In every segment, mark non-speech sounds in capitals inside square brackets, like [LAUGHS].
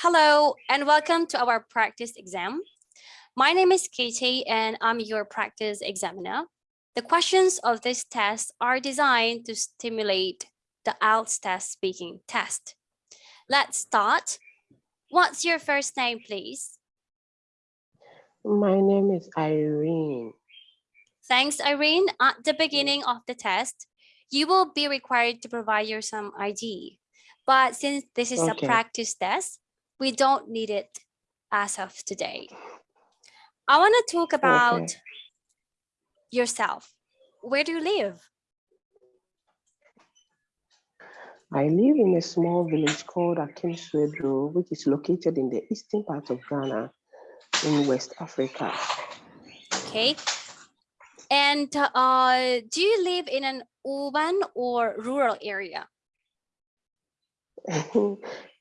Hello and welcome to our practice exam. My name is Katie and I'm your practice examiner. The questions of this test are designed to stimulate the IELTS test speaking test. Let's start. What's your first name, please? My name is Irene. Thanks, Irene. At the beginning of the test, you will be required to provide your some ID. But since this is Okay. a practice test, we don't need it as of today. I want to talk about Okay. yourself. Where do you live? I live in a small village called Akim Swedru, which is located in the eastern part of Ghana in West Africa. Okay. And uh, do you live in an urban or rural area? [LAUGHS]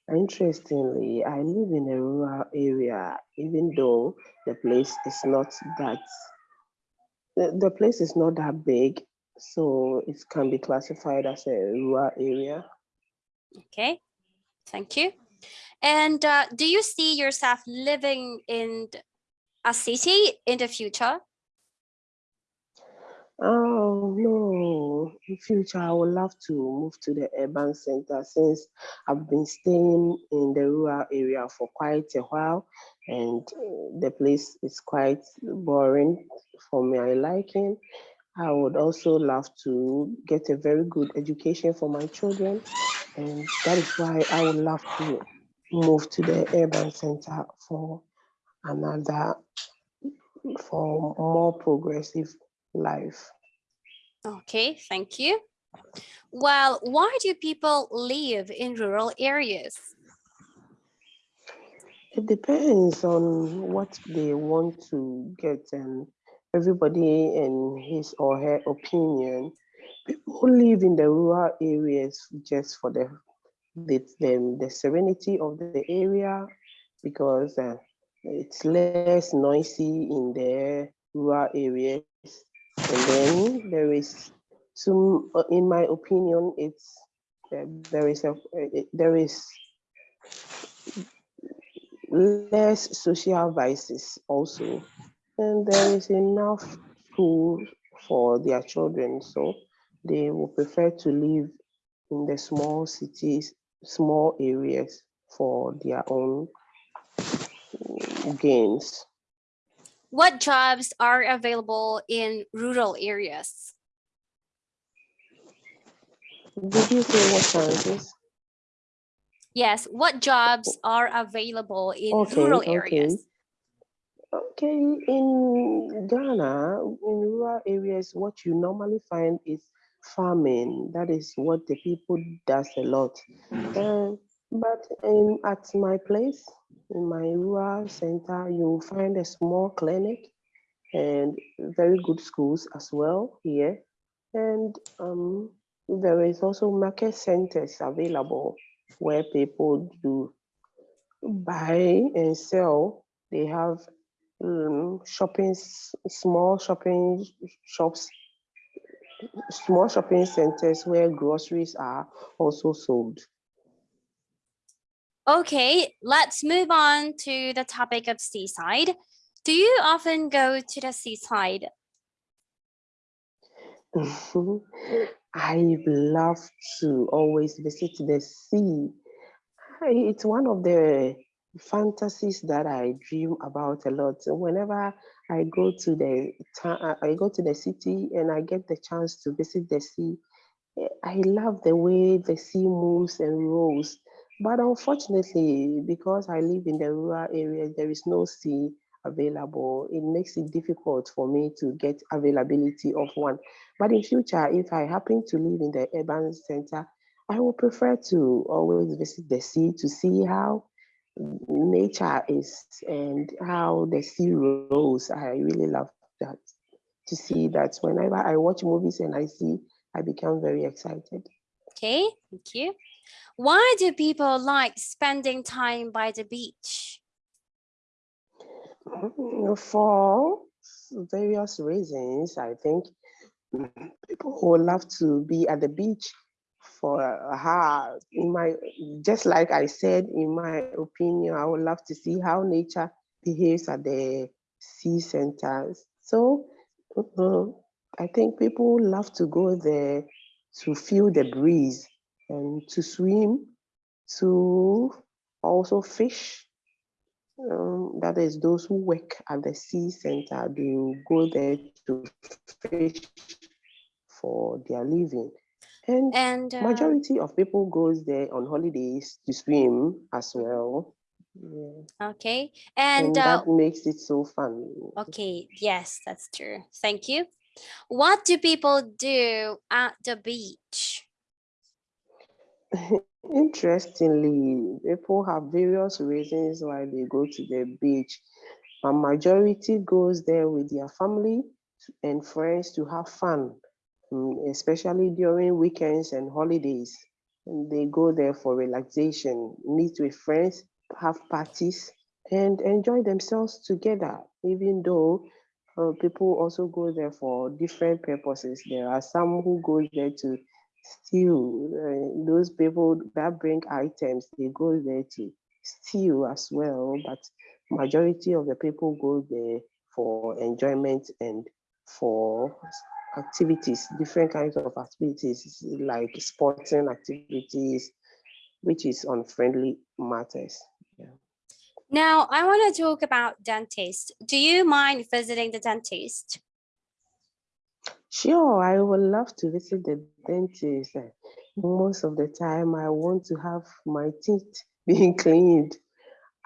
Interestingly, I live in a rural area, even though the place is not that the, the place is not that big, so it can be classified as a rural area. Okay. Thank you. And uh, do you see yourself living in a city in the future? Oh no, in future I would love to move to the urban center since I've been staying in the rural area for quite a while and uh, the place is quite boring for my liking. I would also love to get a very good education for my children and that is why I would love to move to the urban center for another, for more progressive life. Okay, thank you. Well, why do people live in rural areas? It depends on what they want to get and everybody in his or her opinion. People live in the rural areas just for the the, the, the serenity of the area because uh, it's less noisy in the rural areas. And then there is some, uh, in my opinion, it's uh, there is a uh, there is less social vices also, and there is enough school for their children, so they will prefer to live in the small cities, small areas for their own gains. What jobs are available in rural areas? Did you say what chances? Yes, what jobs are available in Okay, rural okay. areas? Okay, in Ghana, in rural areas, what you normally find is farming. That is what the people does a lot. Uh, but in, at my place, in my rural center, you'll find a small clinic and very good schools as well here. And um, there is also market centers available where people do buy and sell. They have um, shopping, small shopping shops, small shopping centers where groceries are also sold. Okay, let's move on to the topic of seaside. Do you often go to the seaside? [LAUGHS] I love to always visit the sea. It's one of the fantasies that I dream about a lot. Whenever I go to the I go to the city and I get the chance to visit the sea, eh, I love the way the sea moves and rolls. But unfortunately, because I live in the rural area, there is no sea available. It makes it difficult for me to get availability of one. But in future, if I happen to live in the urban center, I would prefer to always visit the sea to see how nature is and how the sea rolls. I really love that to see that whenever I watch movies and I see, I become very excited. Okay, thank you. Why do people like spending time by the beach? Mm, For various reasons, I think mm, people who love to be at the beach for her. In my, just like I said, in my opinion, I would love to see how nature behaves at the sea centers. So uh, I think people love to go there to feel the breeze and to swim, to also fish. Um, that is those who work at the sea center, they will go there to fish for their living. And, And uh, majority of people goes there on holidays to swim as well. Yeah. okay, And, and uh, that makes it so fun. okay, yes, that's true. Thank you. What do people do at the beach? [LAUGHS] Interestingly, people have various reasons why they go to the beach. A majority goes there with their family and friends to have fun, mm, especially during weekends and holidays. They go there for relaxation, meet with friends, have parties, and enjoy themselves together, even though uh, people also go there for different purposes. There are some who go there to steal. Uh, those people that bring items, they go there to steal as well. But majority of the people go there for enjoyment and for activities, different kinds of activities like sporting activities, which is on friendly matters. Now, I want to talk about dentist. Do you mind visiting the dentist? Sure, I would love to visit the dentist. Most of the time, I want to have my teeth [LAUGHS] being cleaned.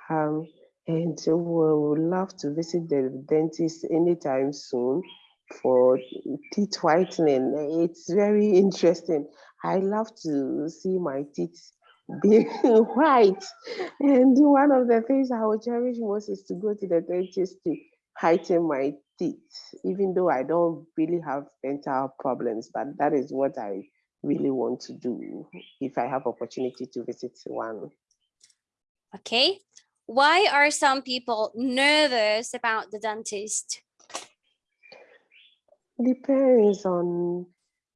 Um, and we would love to visit the dentist anytime soon for teeth whitening. It's very interesting. I love to see my teeth being [LAUGHS] white. And one of the things I would cherish most is to go to the dentist to heighten my even though I don't really have dental problems, but that is what I really want to do if I have opportunity to visit one. Okay. Why are some people nervous about the dentist? Depends on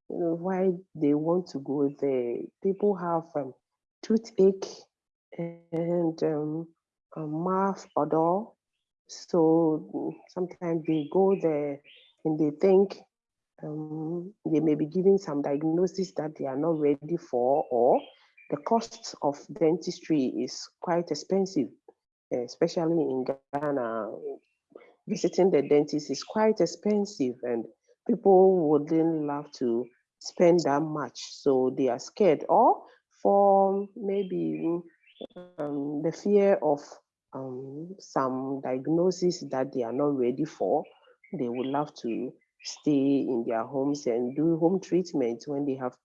you know, why they want to go there. People have um, toothache and um, a mouth odor. So mm, sometimes they go there and they think um, they may be given some diagnosis that they are not ready for, or the cost of dentistry is quite expensive, especially in Ghana. Visiting the dentist is quite expensive, and people wouldn't love to spend that much, so they are scared. Or for maybe um, the fear of um, some diagnosis that they are not ready for, they would love to stay in their homes and do home treatment when they have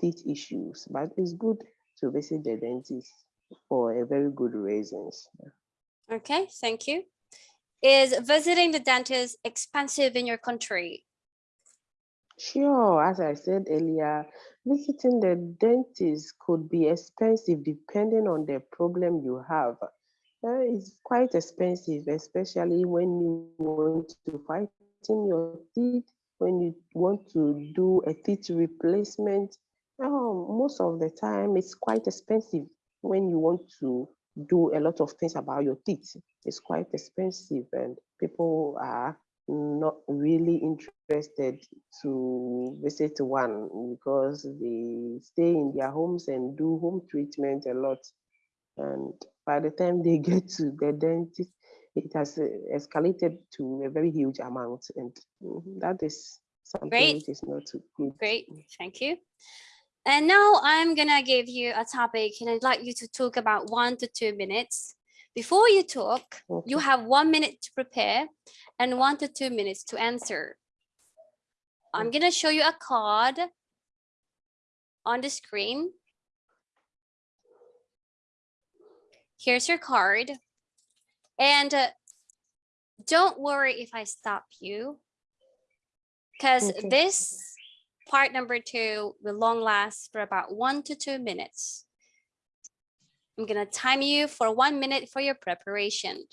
teeth issues. But it's good to visit the dentist for a very good reasons. Okay, thank you. Is visiting the dentist expensive in your country? Sure, as I said earlier, visiting the dentist could be expensive depending on the problem you have. Uh, it's quite expensive, especially when you want to whiten your teeth, when you want to do a teeth replacement. Oh, most of the time, it's quite expensive when you want to do a lot of things about your teeth. It's quite expensive, and people are not really interested to visit one because they stay in their homes and do home treatment a lot. And by the time they [LAUGHS] get to the dentist, it has uh, escalated to a very huge amount. And mm, that is something Great. which is not too good. Great, thank you. And now I'm gonna give you a topic and I'd like you to talk about one to two minutes. Before you talk, you have one minute to prepare and one to two minutes to answer. I'm gonna show you a card on the screen. Here's your card. And uh, don't worry if I stop you. Because Okay. this part number two will long last for about one to two minutes. I'm gonna time you for one minute for your preparation.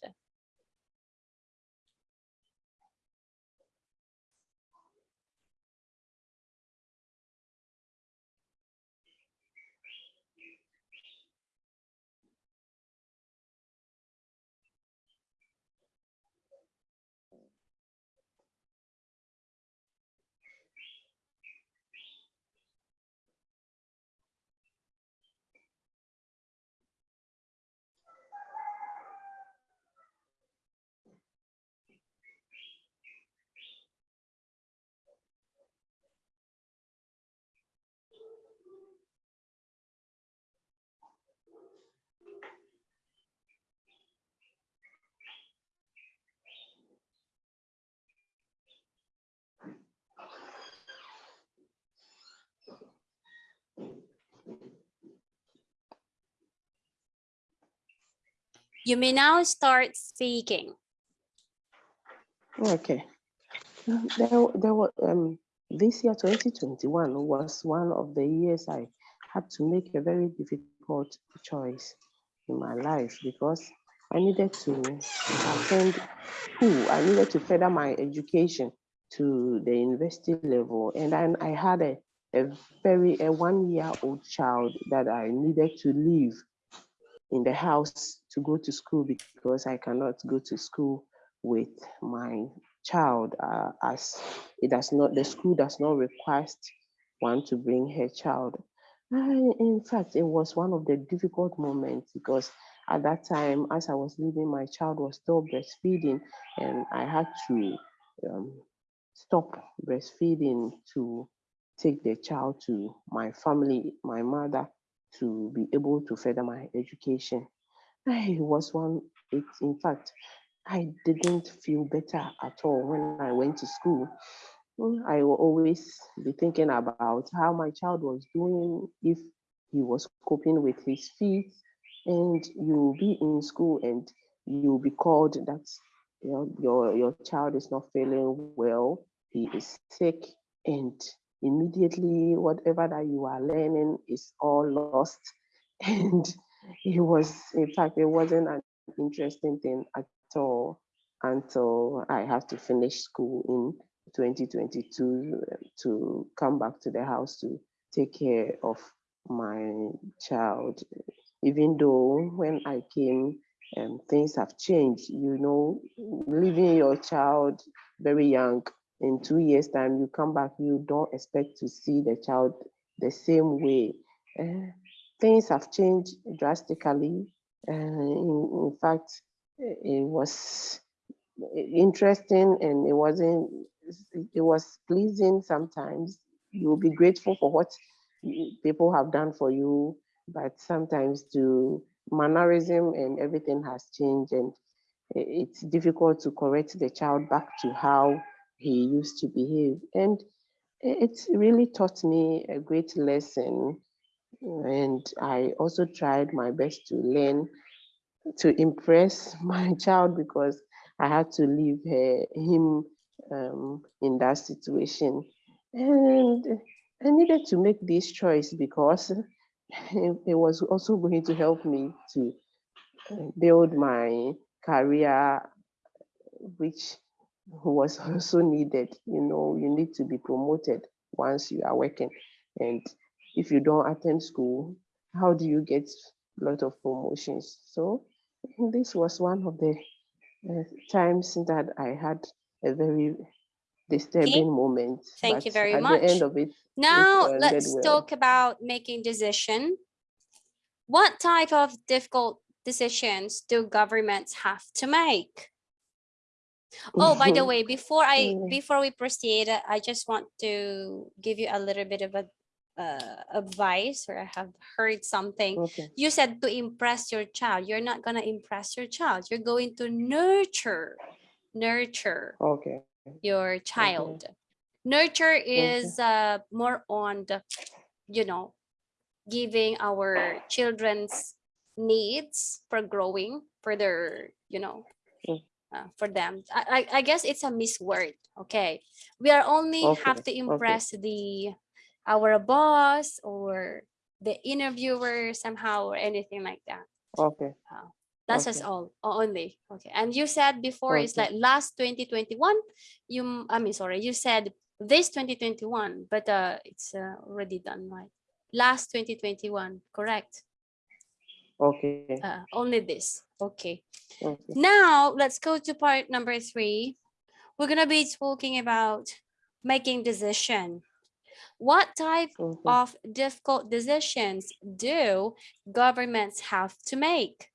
You may now start speaking. Okay. There, there were, um, this year, 2021, was one of the years I had to make a very difficult choice in my life because I needed to attend school. I needed to further my education to the university level. And then I had a, a very, a one year old child that I needed to leave in the house to go to school because I cannot go to school with my child uh, as it does not, the school does not request one to bring her child. I, in fact, it was one of the difficult moments because at that time, as I was leaving, my child was still breastfeeding and I had to um, stop breastfeeding to take the child to my family, my mother, to be able to further my education. I was one, it, in fact, I didn't feel better at all when I went to school. Mm, I will always be thinking about how my child was doing, if he was coping with his feet, and you'll be in school and you'll be called that you know, your, your child is not feeling well, he is sick, and immediately whatever that you are learning is all lost. [LAUGHS] And it was, in fact, it wasn't an interesting thing at all until I have to finish school in 2022 to come back to the house to take care of my child. Even though when I came, um, things have changed, you know, leaving your child very young, in two years time, you come back, you don't expect to see the child the same way. Uh, things have changed drastically. Uh, in, in fact, it was interesting and it wasn't it was pleasing sometimes you'll be grateful for what people have done for you but sometimes to mannerism and everything has changed and it's difficult to correct the child back to how he used to behave and it's really taught me a great lesson and i also tried my best to learn to impress [LAUGHS] my child because I had to leave her, him um, in that situation. And I needed to make this choice because [LAUGHS] it was also going to help me to uh, build my career, which was [LAUGHS] also needed. You know, you need to be promoted once you are working. And if you don't attend school, how do you get a lot of promotions? So this was one of the uh, times that I had a very disturbing okay. moment. Thank you very at much. At the end of it, now it let's well. talk about making decision. What type of difficult decisions do governments have to make? Oh, by the way, before I mm. before we proceed, I just want to give you a little bit of a uh, advice or I have heard something. Okay. You said to impress your child. You're not going to impress your child. You're going to nurture, nurture okay. your child. Okay. Nurture is okay. uh, more on the, you know, giving our children's needs for growing, for their, you know. Uh, for them. I, I, I guess it's a misword. Okay. We are only okay. have to impress okay. the our boss or the interviewer somehow or anything like that. Okay. Uh, that's okay. us all only. Okay. And you said before okay. it's like last 2021. You, I mean, sorry, you said this 2021, but uh, it's uh, already done, right? Last 2021, correct? Okay. Uh, only this. Okay. okay. Now let's go to part number three. We're gonna be talking about making decision. What type mm -hmm. of difficult decisions do governments have to make?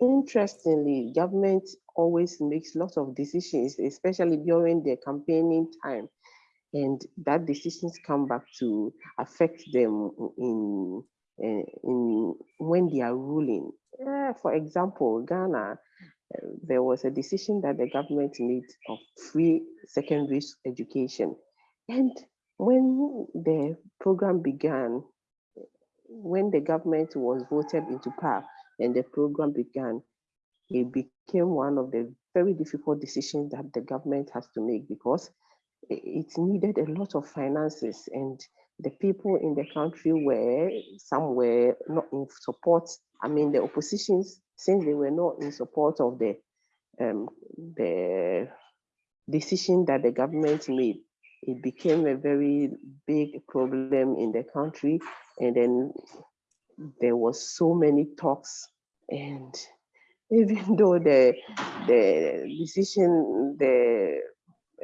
Interestingly, government always makes lots of decisions, especially during the campaigning time. And that decisions come back to affect them in, in, in when they are ruling. Uh, for example, Ghana there was a decision that the government made of free secondary education. And when the program began, when the government was voted into power, and the program began, it became one of the very difficult decisions that the government has to make because it needed a lot of finances and the people in the country were some were not in support. I mean, the oppositions, since they were not in support of the um, the decision that the government made, it became a very big problem in the country. And then there was so many talks and [LAUGHS] even though the the decision the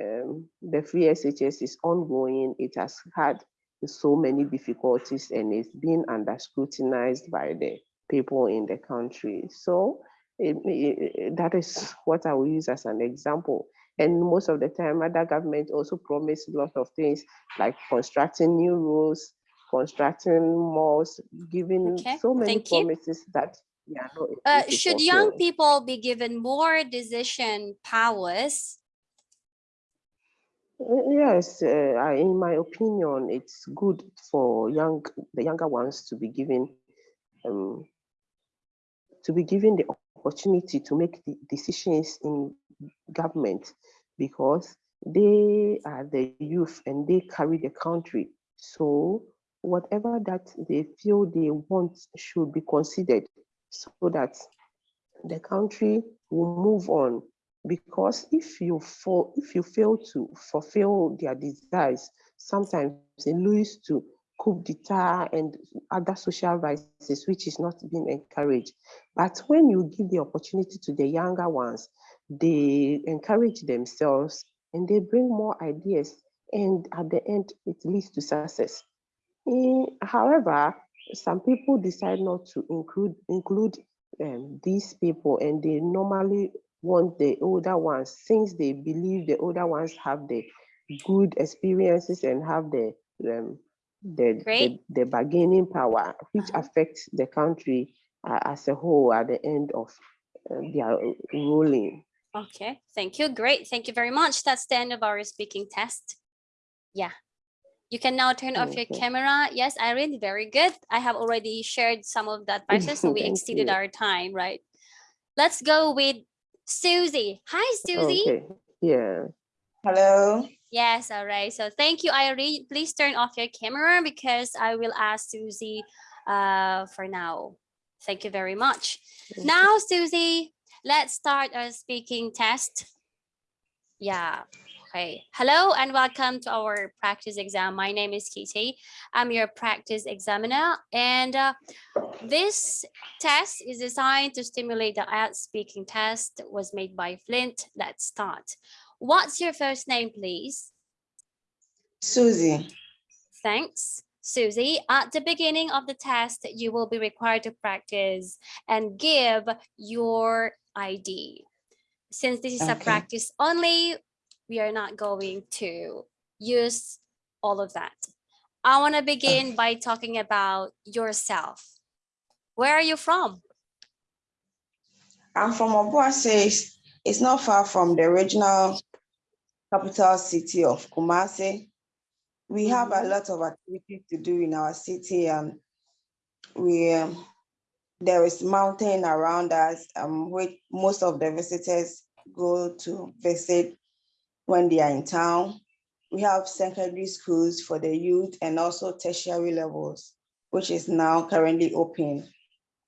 um, the free SHS is ongoing, it has had so many difficulties and it's been under scrutinized by the people in the country. So it, it, that is what I will use as an example. And most of the time, other governments also promise a lot of things like constructing new roads, constructing malls, giving Okay, so many thank you. promises that we are not Uh, should young people be given more decision powers? Uh, Yes, uh, in my opinion, it's good for young the younger ones to be given um, to be given the opportunity to make the decisions in government because they are the youth and they carry the country. So whatever that they feel they want should be considered so that the country will move on because if you fall if you fail to fulfill their desires sometimes it leads to coup d'etat and other social vices which is not being encouraged. But when you give the opportunity to the younger ones they encourage themselves and they bring more ideas and at the end it leads to success. Eh, however some people decide not to include include um, these people and they normally want the older ones since they believe the older ones have the good experiences and have the um, the, the the bargaining power which Uh-huh. affects the country uh, as a whole at the end of uh, their ruling. Okay, thank you. Great. Thank you very much. That's the end of our speaking test. Yeah. You can now turn off your camera. Yes, Irene, very good. I have already shared some of the advices, so we [LAUGHS] exceeded you. our time, right? Let's go with Susie. Hi, Susie. Okay, yeah. Hello. Yes, all right. So thank you, Irene. Please turn off your camera because I will ask Susie uh, for now. Thank you very much. Now, Susie, let's start our speaking test. Yeah. Okay. Hello and welcome to our practice exam. My name is Kitty. I'm your practice examiner and uh, this test is designed to stimulate the IELTS speaking test was made by Flint. Let's start. What's your first name, please? Susie. Thanks. Susie, at the beginning of the test, you will be required to practice and give your ID. Since this is a practice only, we are not going to use all of that. I want to begin by talking about yourself. Where are you from? I'm from Obuasi. It's- not far from the regional capital city of Kumasi. We have a Mhm. lot of activities to do in our city and we, um, there is mountain around us, um, which most of the visitors go to visit when they are in town. We have secondary schools for the youth and also tertiary levels, which is now currently open.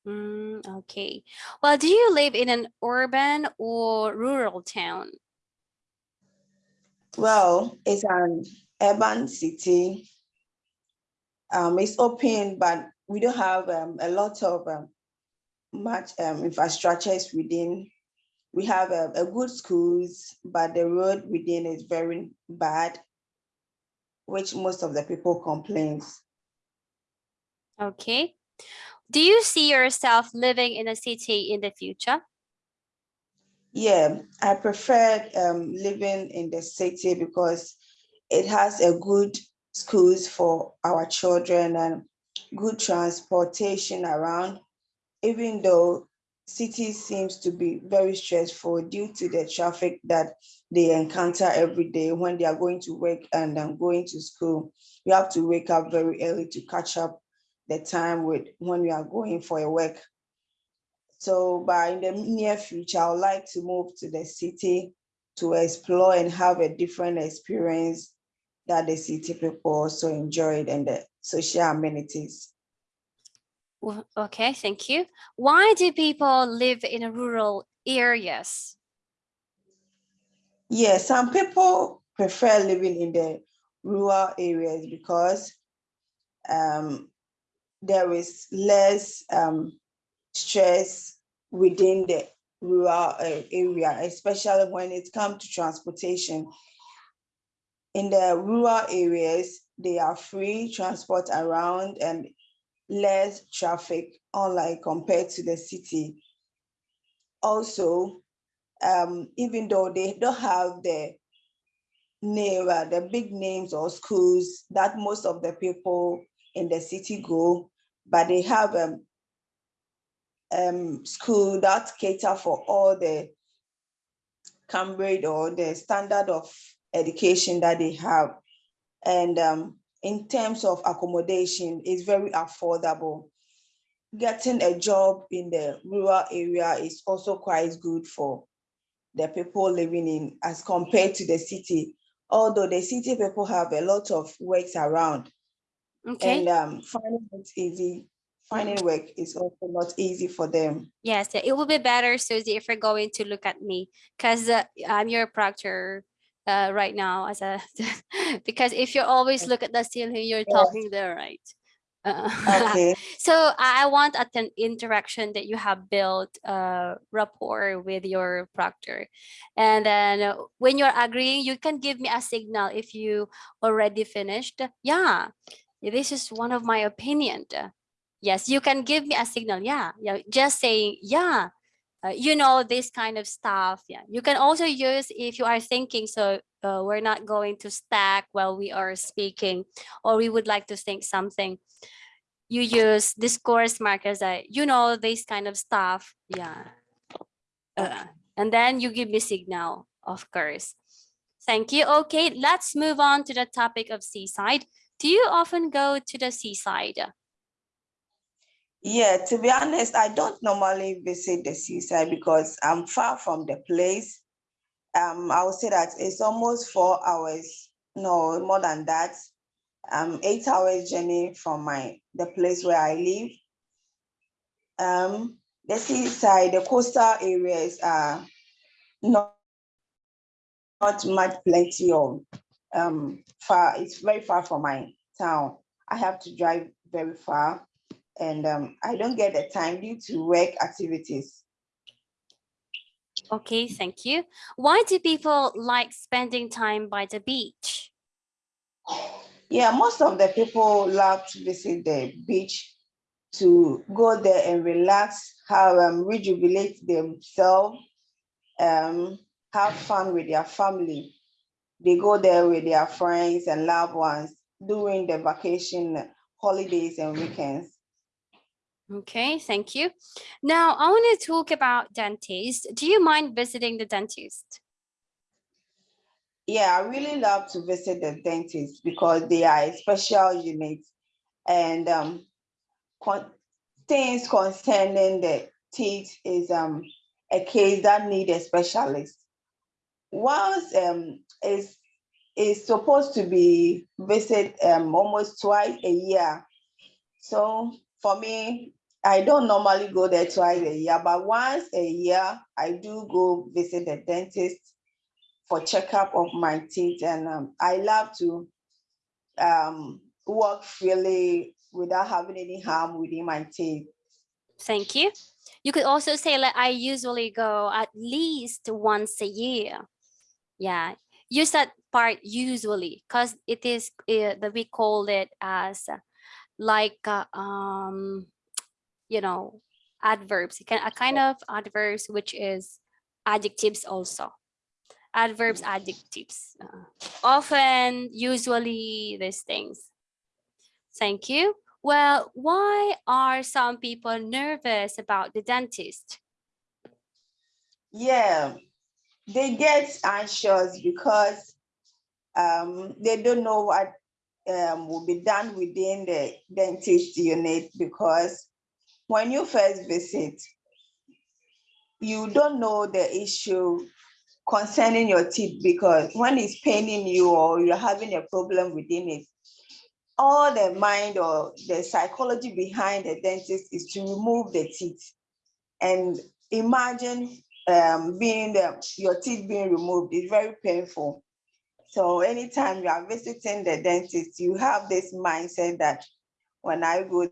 Mm, okay. Well, do you live in an urban or rural town? Well, it's an urban city. Um, it's open, but we don't have um, a lot of um, much um, infrastructures within. We have a, a good schools, but the road within is very bad, which most of the people complains. Okay. Do you see yourself living in a city in the future? Yeah, I prefer um, living in the city because it has a good schools for our children and good transportation around. Even though city seems to be very stressful due to the traffic that they encounter every day when they are going to work and um, going to school. You have to wake up very early to catch up the time with when you are going for a work. So by in the near future, I would like to move to the city to explore and have a different experience that the city people also enjoyed and the social amenities. Okay, thank you. Why do people live in a rural areas? Yeah, some people prefer living in the rural areas because um, there is less um, stress within the rural uh, area, especially when it comes to transportation. In the rural areas, they are free transport around and less traffic, unlike compared to the city. Also, um, even though they don't have the name, uh, the big names or schools that most of the people in the city go, but they have um, um, school that cater for all the Cambridge or the standard of education that they have. And um, in terms of accommodation, it's very affordable. Getting a job in the rural area is also quite good for the people living in as compared to the city. Although the city people have a lot of works around Okay. and um, finding it easy, finding work is also not easy for them. Yes, it will be better, Susie, if you're going to look at me, because uh, I'm your proctor uh, right now as a [LAUGHS] because if you always look at the ceiling, you're Yes. talking there, right? Uh, Okay, [LAUGHS] so I want at an interaction that you have built uh, rapport with your proctor, and then when you're agreeing, you can give me a signal if you already finished. Yeah, this is one of my opinion. Yes, you can give me a signal. Yeah, yeah, just saying yeah. Uh, you know this kind of stuff. Yeah, you can also use if you are thinking. So uh, we're not going to stack while we are speaking, or we would like to think something. You use discourse markers that you know this kind of stuff yeah. Uh, and then you give me signal of course. Thank you. Okay let's move on to the topic of seaside. Do you often go to the seaside yeah, to be honest, I don't normally visit the seaside because I'm far from the place. Um, I would say that it's almost four hours, no, more than that. Um, eight hours journey from my the place where I live. Um, the seaside, the coastal areas are not not much plenty of um far. It's very far from my town. I have to drive very far, and um, I don't get the time due to work activities. okay thank you why do people like spending time by the beach Yeah, most of the people love to visit the beach to go there and relax, have um, rejuvenate themselves, um, have fun with their family. They go there with their friends and loved ones during the vacation holidays and weekends. Okay thank you now i want to talk about dentist do you mind visiting the dentist Yeah, I really love to visit the dentist because they are a special unit and um, con- things concerning the teeth is um, a case that need a specialist. Once um, is is supposed to be visit um, almost twice a year. So for me, I don't normally go there twice a year, but once a year I do go visit the dentist for checkup of my teeth and um, I love to um, walk freely without having any harm within my teeth. Thank you. You could also say like I usually go at least once a year. Yeah, use that part usually because it is uh, that we call it as like uh, um you know adverbs. You can a kind of adverbs which is adjectives also. Adverbs, adjectives. uh, often, usually, these things. Thank you. Well, why are some people nervous about the dentist? Yeah, they get anxious because um, they don't know what um, will be done within the dentist unit because when you first visit, you don't know the issue concerning your teeth because when it's paining you or you're having a problem within it, all the mind or the psychology behind the dentist is to remove the teeth. And imagine um, being the, your teeth being removed is very painful. So anytime you are visiting the dentist, you have this mindset that when I go